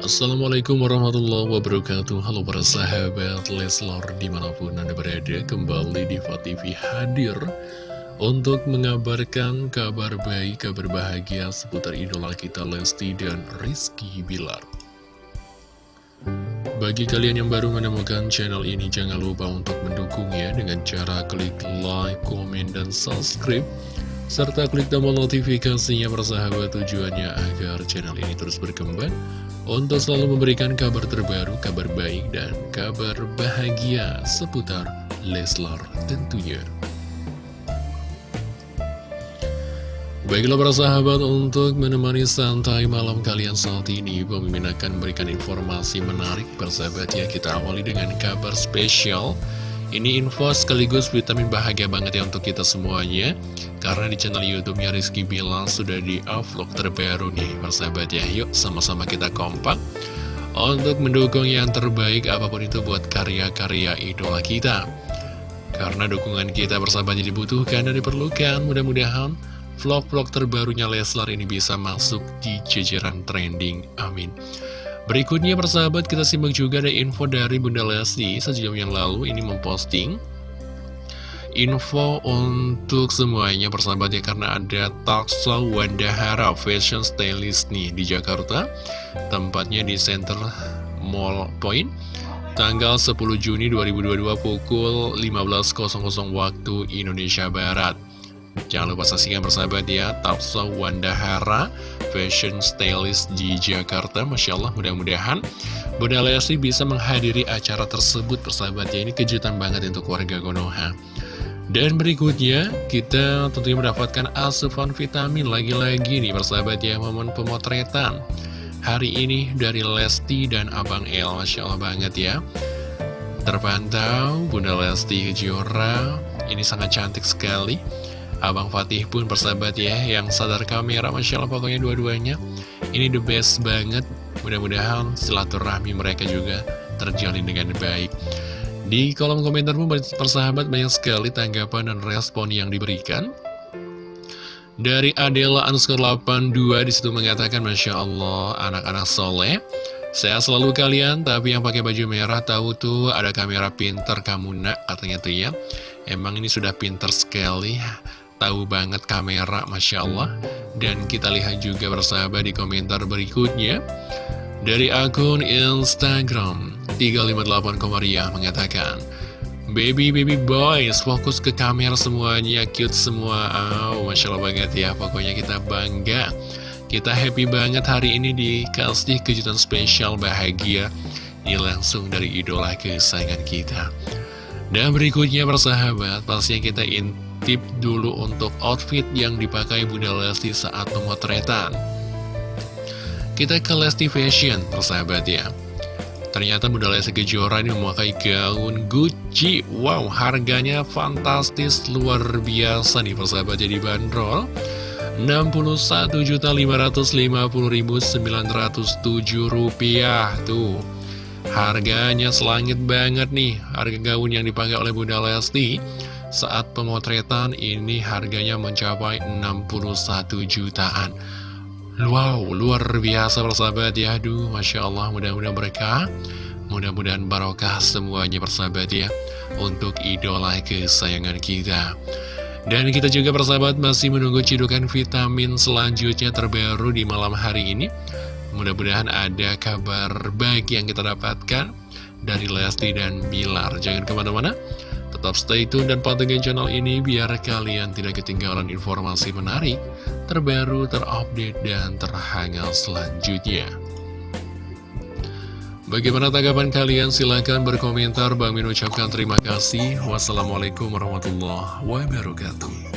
Assalamualaikum warahmatullahi wabarakatuh. Halo para sahabat Leslar di mana pun anda berada Kembali di TV hadir Untuk mengabarkan kabar baik, kabar bahagia Seputar idola kita Lesti dan Rizky Bilar. Bagi kalian yang baru menemukan channel ini Jangan lupa untuk mendukungnya Dengan cara klik like, komen, dan subscribe serta klik tombol notifikasinya persahabat tujuannya agar channel ini terus berkembang untuk selalu memberikan kabar terbaru, kabar baik, dan kabar bahagia seputar Leslar tentunya. Baiklah para sahabat, untuk menemani santai malam kalian saat ini, pemimpin akan memberikan informasi menarik persahabat ya. Kita awali dengan kabar spesial. Ini info sekaligus vitamin bahagia banget ya untuk kita semuanya. Karena di channel YouTube-nya Rizky Bilang sudah di vlog terbaru nih, persahabat ya. Yuk sama-sama kita kompak untuk mendukung yang terbaik apa pun itu buat karya-karya idola kita. Karena dukungan kita bersahabat dibutuhkan dan diperlukan, mudah-mudahan vlog-vlog terbarunya Leslar ini bisa masuk di jajaran trending. Amin. Berikutnya persahabat kita simak juga ada info dari Bunda Lesti. Sejam yang lalu ini memposting info untuk semuanya persahabat ya karena ada Taksa Wandahara Fashion Stylist nih di Jakarta. Tempatnya di Center Mall Point. Tanggal 10 Juni 2022 pukul 15.00 waktu Indonesia Barat. Jangan lupa saksikan persahabat ya Taksa Wandahara Fashion Stylist di Jakarta Masya Allah mudah-mudahan Bunda Lesti bisa menghadiri acara tersebut persahabat ya Ini kejutan banget untuk warga Konoha dan berikutnya, kita tentunya mendapatkan asupan vitamin lagi-lagi nih persahabat ya, momen pemotretan. Hari ini dari Lesti dan Abang El, Masya Allah banget ya. Terpantau, Bunda Lesti Kejora, ini sangat cantik sekali. Abang Fatih pun persahabat ya, yang sadar kamera, Masya Allah pokoknya dua-duanya. Ini the best banget, mudah-mudahan silaturahmi mereka juga terjalin dengan baik. Di kolom komentar pun persahabat banyak sekali tanggapan dan respon yang diberikan. Dari Adela underscore 82 di situ mengatakan Masya Allah anak-anak soleh Saya selalu kalian tapi yang pakai baju merah tahu tuh ada kamera pinter kamu nak katanya tuh ya Emang ini sudah pinter sekali Tahu banget kamera Masya Allah. Dan kita lihat juga bersahabat di komentar berikutnya. Dari akun Instagram 358 Komariah mengatakan Baby baby boys fokus ke kamera semuanya cute semua. Oh, Masya Allah banget ya pokoknya kita bangga. Kita happy banget hari ini dikasih kejutan spesial bahagia. Ini langsung dari idola kesayangan kita. Dan berikutnya persahabat pastinya kita intip dulu untuk outfit yang dipakai Bunda Lesti saat pemotretan Kita ke Lesti Fashion persahabat ya. Ternyata Bunda Lesti Kejora ini memakai gaun Gucci. Wow, harganya fantastis, luar biasa nih persahabat jadi bandrol. 61.550.907 rupiah. Tuh, harganya selangit banget nih Harga gaun yang dipakai oleh Bunda Lesti Saat pemotretan ini harganya mencapai 61 jutaan. Wow, luar biasa persahabat ya. Aduh, Masya Allah, mudah-mudahan berkah. Mudah-mudahan barokah semuanya persahabat ya Untuk idola kesayangan kita. Dan kita juga persahabat masih menunggu cidukan vitamin selanjutnya terbaru di malam hari ini. Mudah-mudahan ada kabar baik yang kita dapatkan Dari Lesti dan Bilar. Jangan ke mana-mana Tetap stay tune dan pantengin channel ini biar kalian tidak ketinggalan informasi menarik, terbaru, terupdate, dan terhangat selanjutnya. Bagaimana tanggapan kalian? Silahkan berkomentar. Bang Min ucapkan terima kasih. Wassalamualaikum warahmatullahi wabarakatuh.